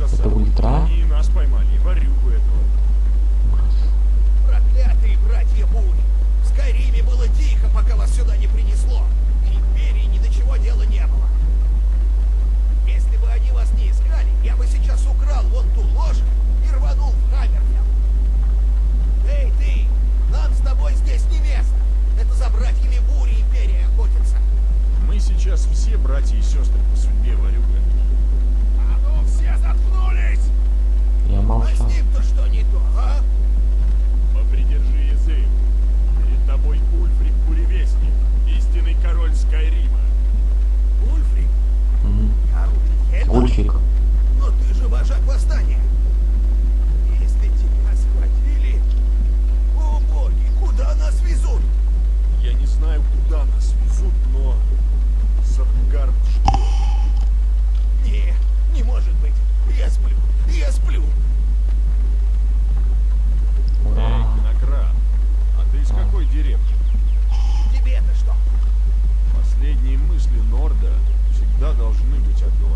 Это должны быть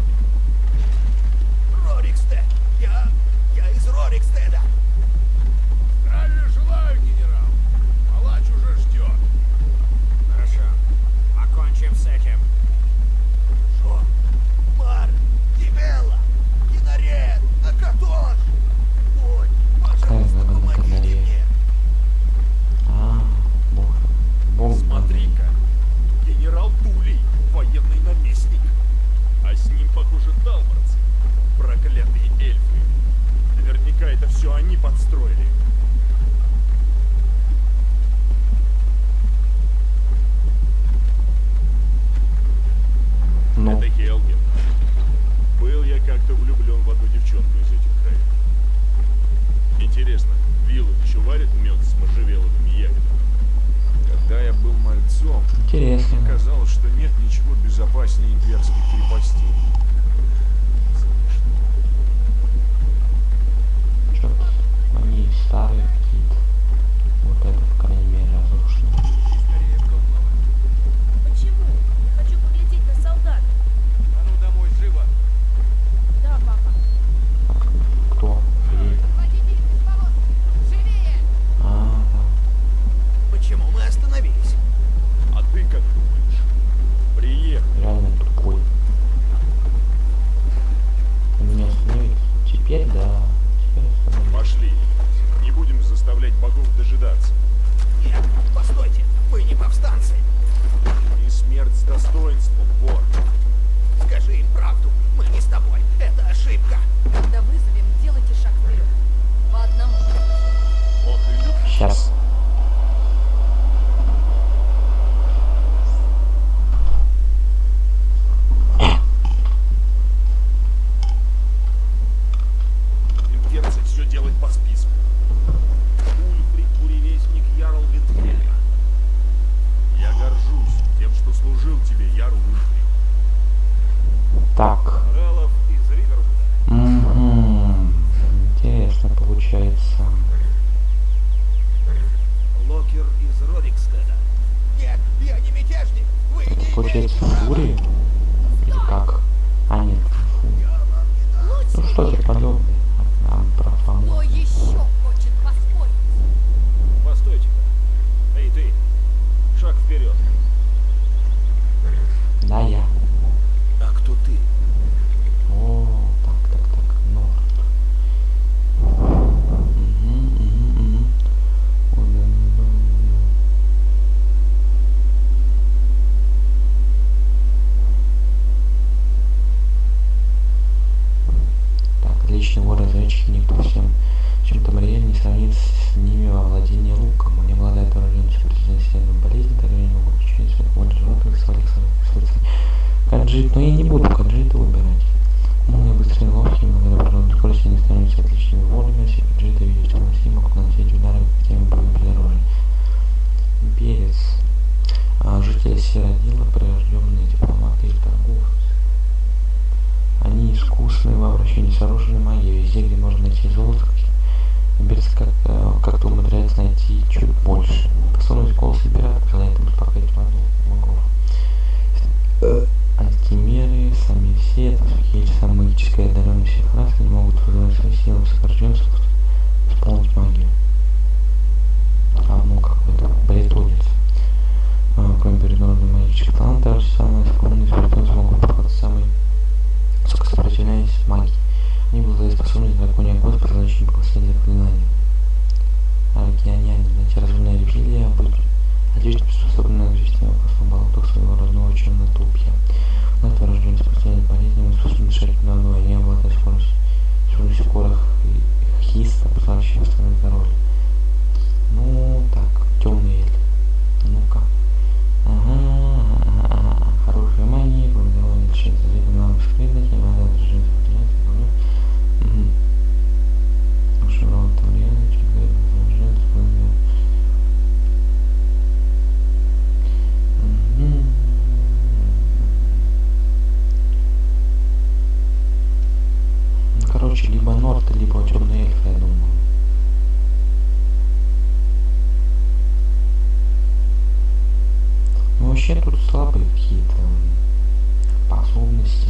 либо Норт, либо Черные Эльфы, я думаю. Ну вообще тут слабые какие-то способности.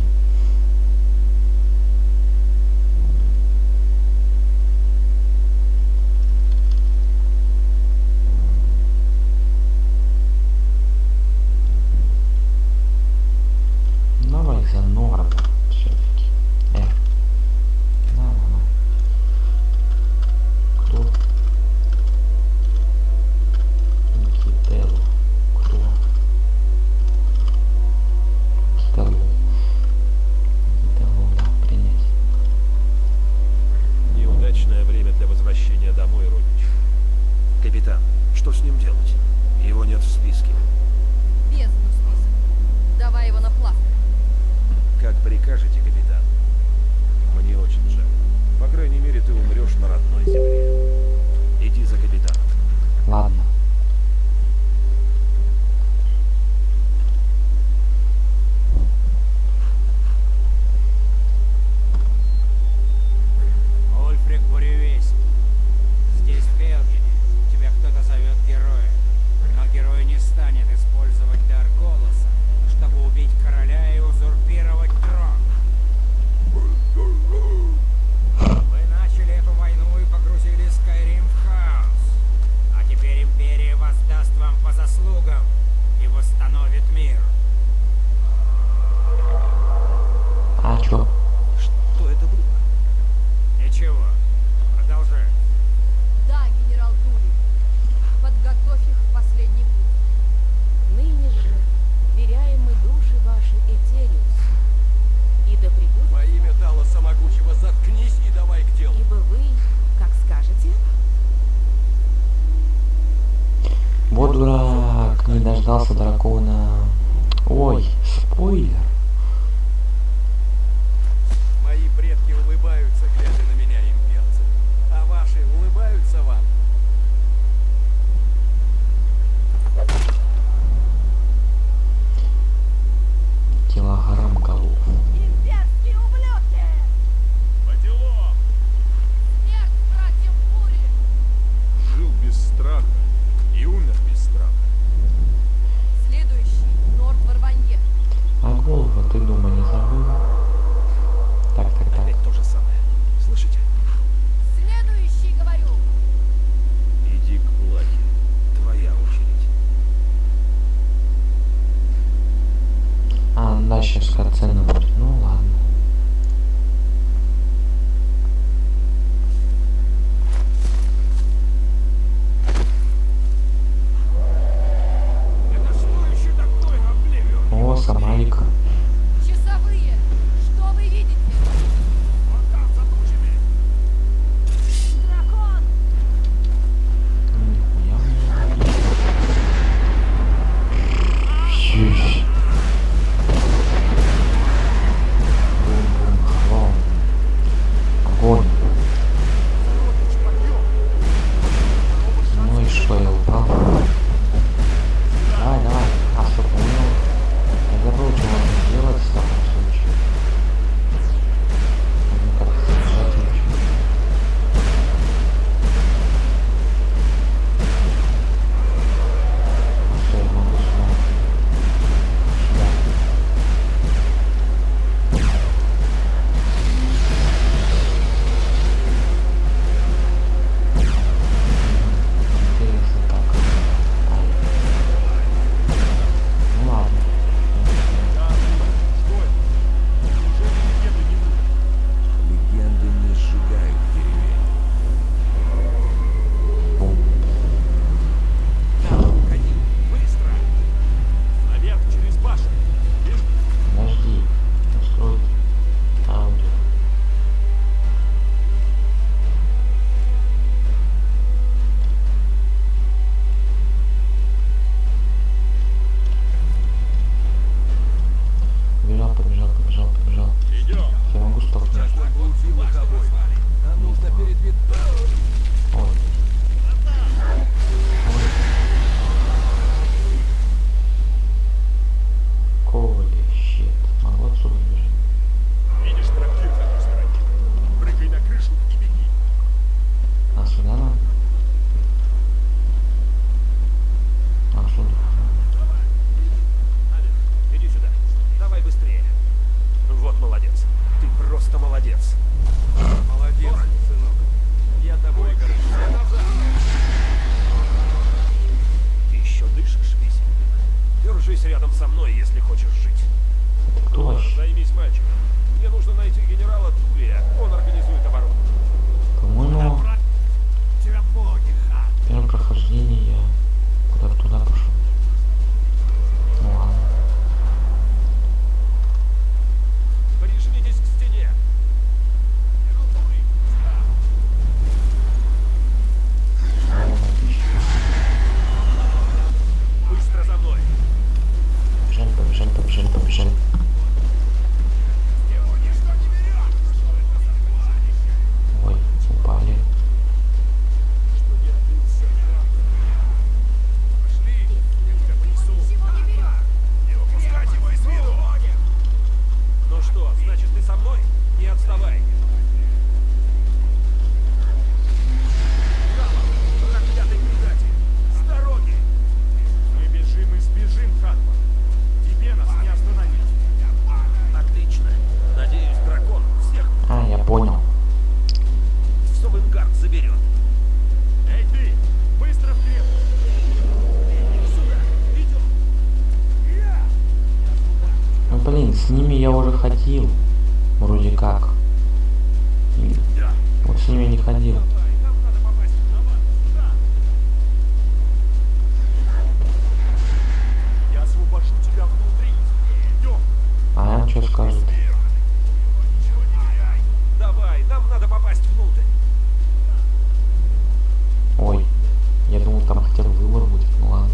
Второй выбор будет, ну ладно.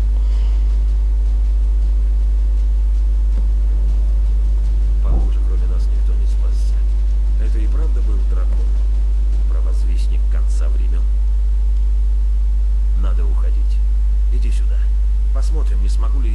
Похоже, кроме нас никто не спасся. Это и правда был дракон? Провозвестник конца времен? Надо уходить. Иди сюда. Посмотрим, не смогу ли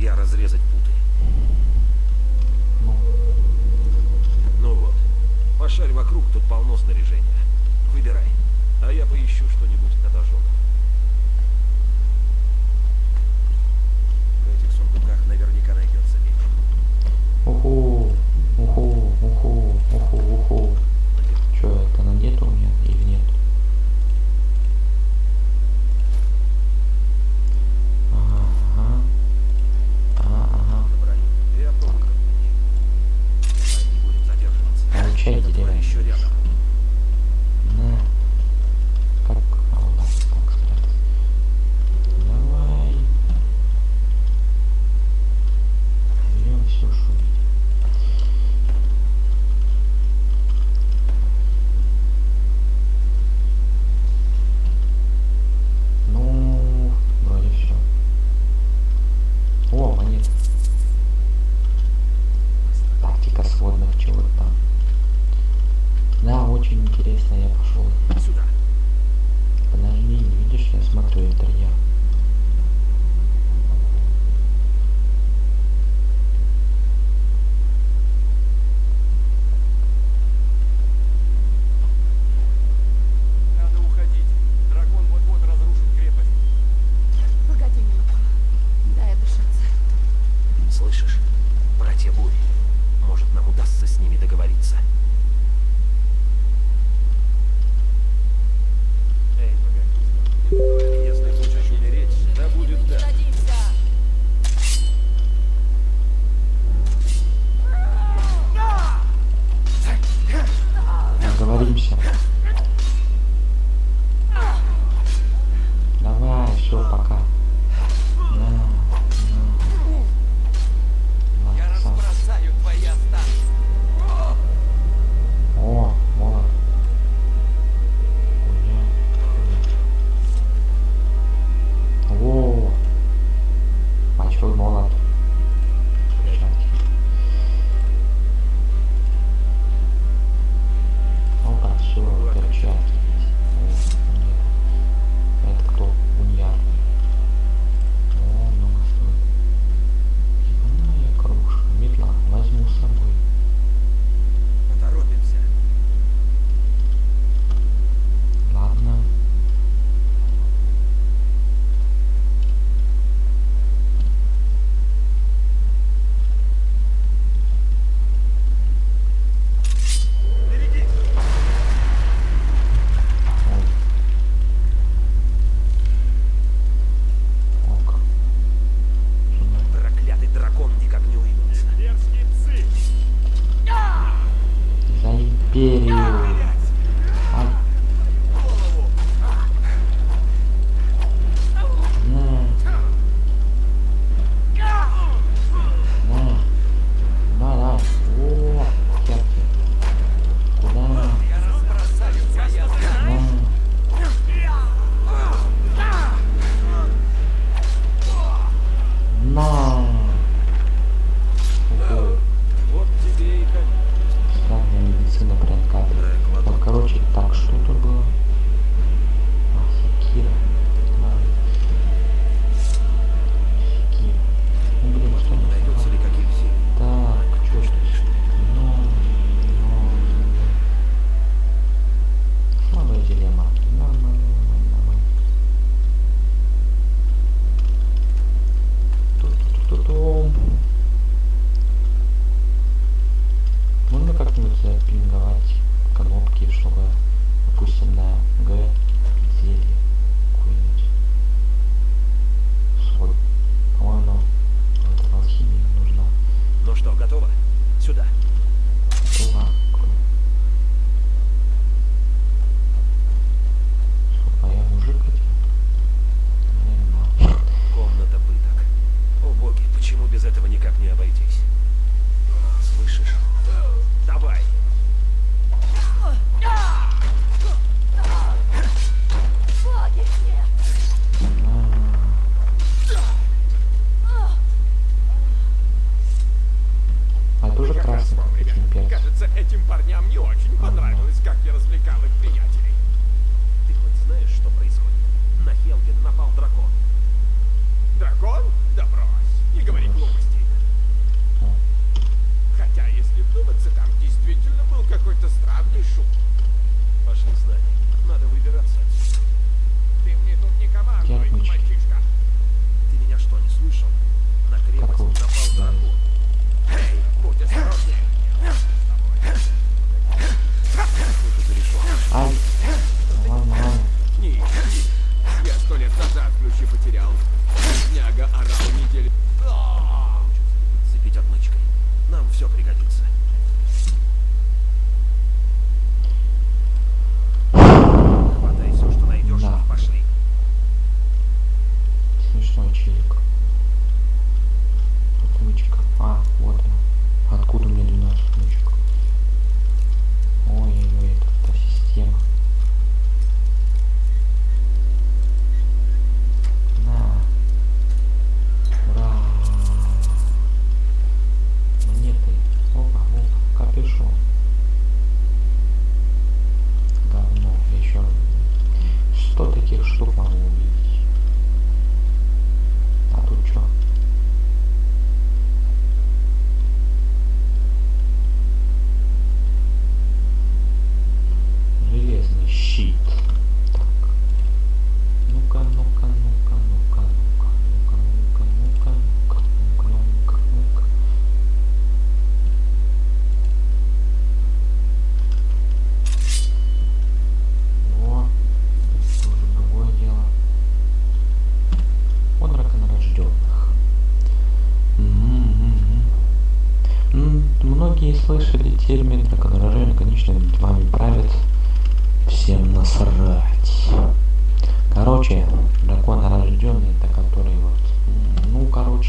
почему без этого никак не обойтись.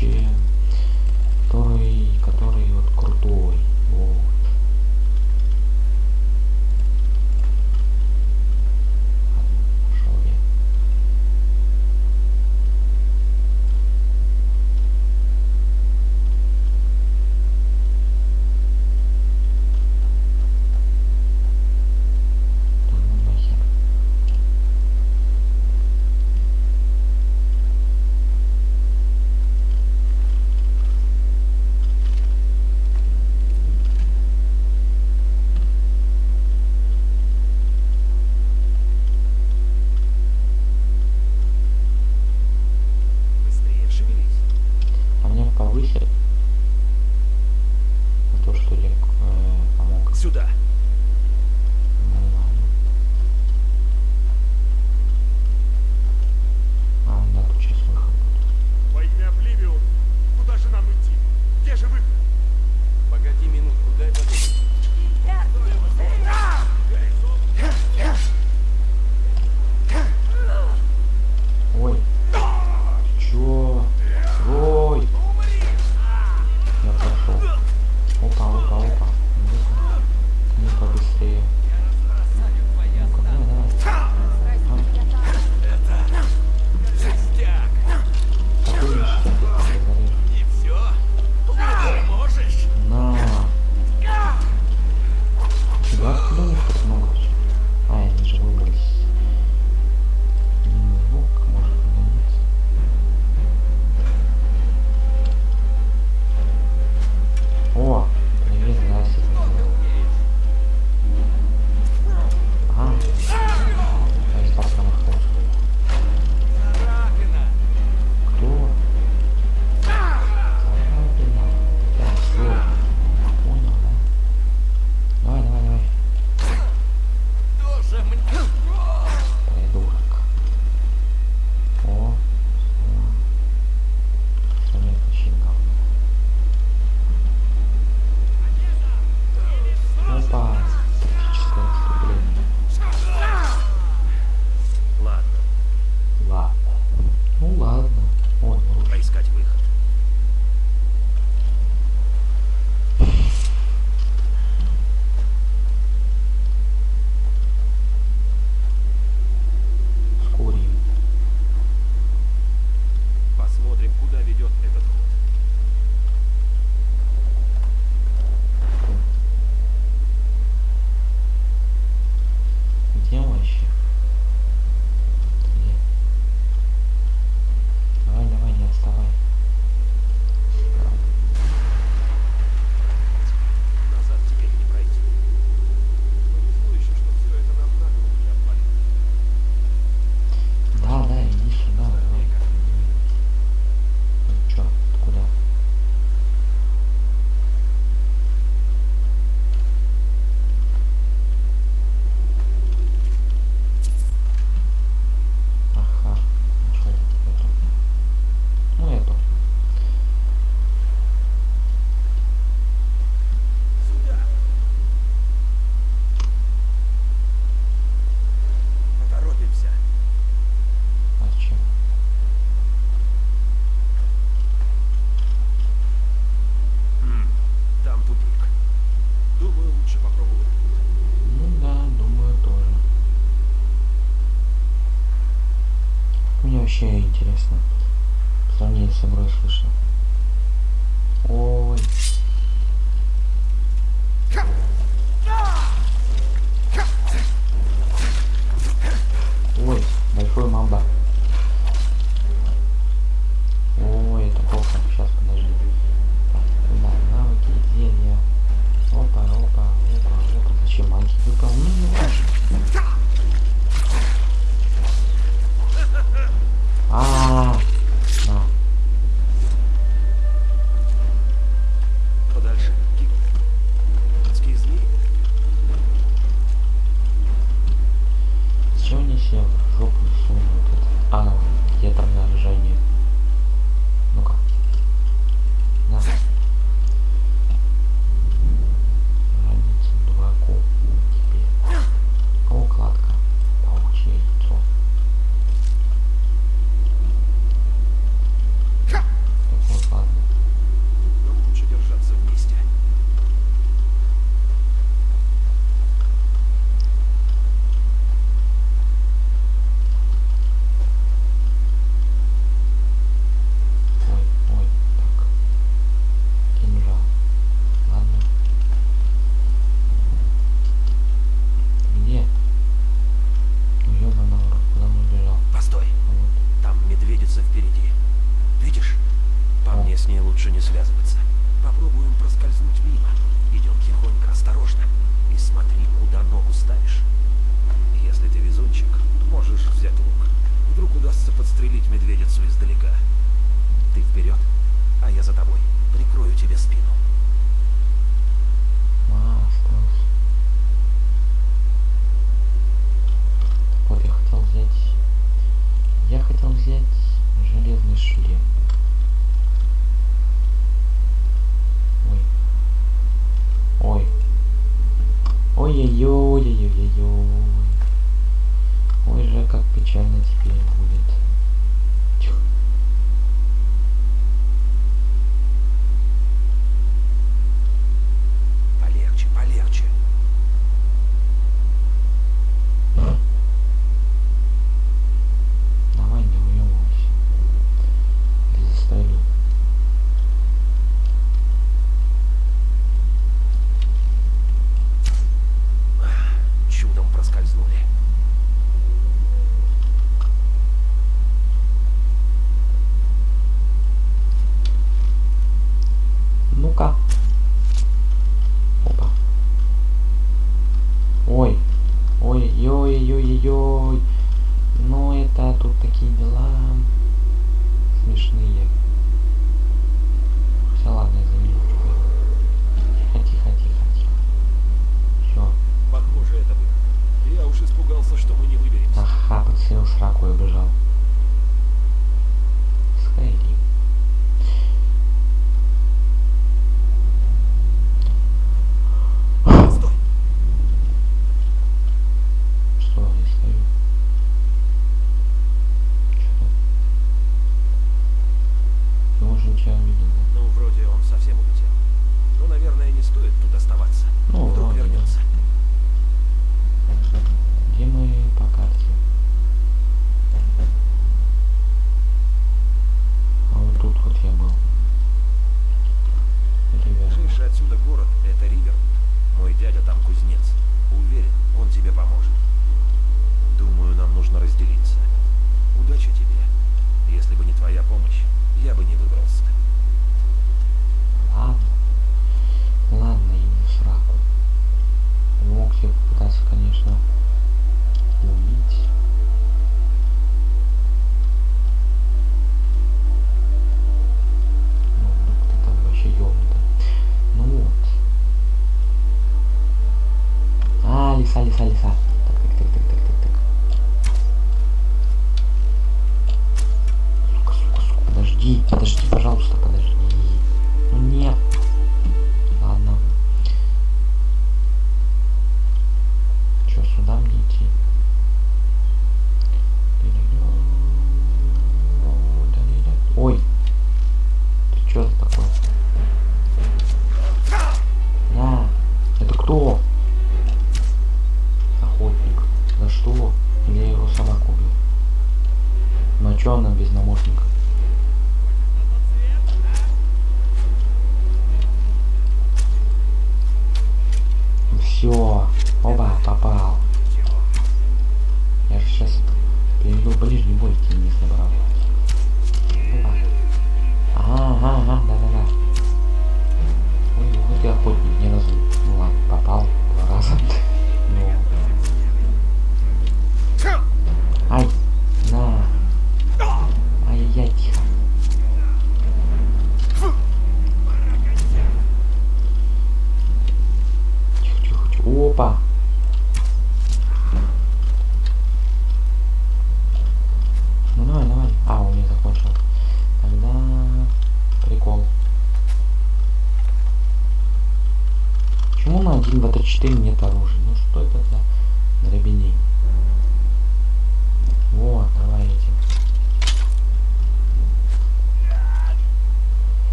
Yeah. Чего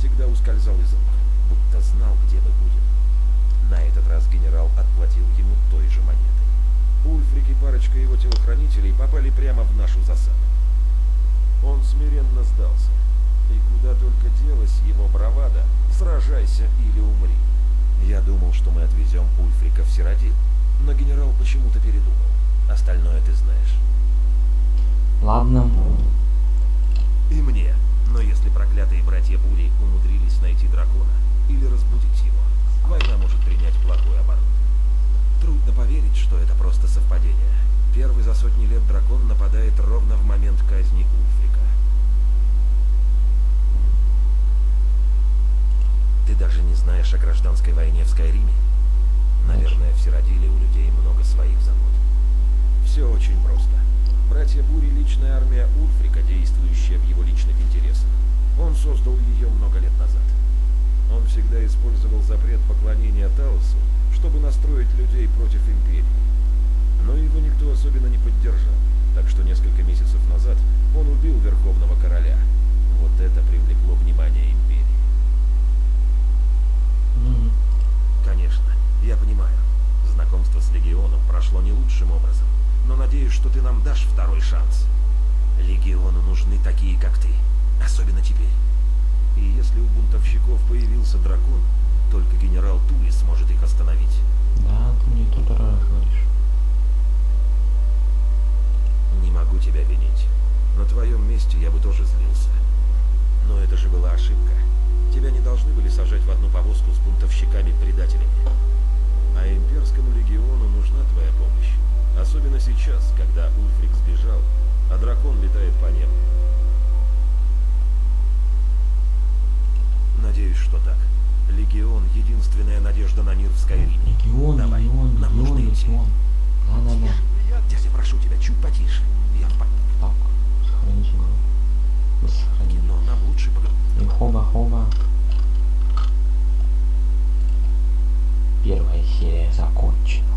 всегда ускользал из рук, будто знал, где мы будем. На этот раз генерал отплатил ему той же монетой. Ульфрик и парочка его телохранителей попали прямо в нашу засаду. Он смиренно сдался. И куда только делась его бравада, сражайся или умри. Я думал, что мы отвезем Ульфрика в Сиродил, но генерал почему-то передумал. Остальное ты знаешь. Ладно. И мне. Но если проклятые братья Бури умудрились найти дракона или разбудить его, война может принять плохой оборот. Трудно поверить, что это просто совпадение. Первый за сотни лет дракон нападает ровно в момент казни Ульфрика. Ты даже не знаешь о гражданской войне в Скайриме? Наверное, в Сиродиле у людей много своих забот. Все очень просто. Братья Бури — личная армия Ульфрика, действующая в его личных интересах. Он создал ее много лет назад. Он всегда использовал запрет поклонения Таосу, чтобы настроить людей против Империи. Но его никто особенно не поддержал, так что несколько месяцев назад он убил Верховного Короля. Вот это привлекло внимание Империи. Мгм. Конечно, я понимаю. Знакомство с Легионом прошло не лучшим образом, но надеюсь, что ты нам дашь второй шанс. Легиону нужны такие, как ты, особенно теперь. И если у бунтовщиков появился дракон, только генерал Тули сможет их остановить. Да, ты мне тут раз говоришь. Не могу тебя винить. На твоем месте я бы тоже злился. Но это же была ошибка. Тебя не должны были сажать в одну повозку с бунтовщиками-предателями. А имперскому легиону нужна твоя помощь. Особенно сейчас, когда Ульфрик сбежал, а дракон летает по небу. Надеюсь, что так. Легион — единственная надежда на мир в Скайриме. Легион, Давай, легион, нам нужно легион, идти. легион. Да-да-да. Дядя, прошу тебя, чуть потише. Я в панике. Так, сохранить игру. Сохранить. Но нам лучше поговорить. И хоба-хоба. Первая серия закончена.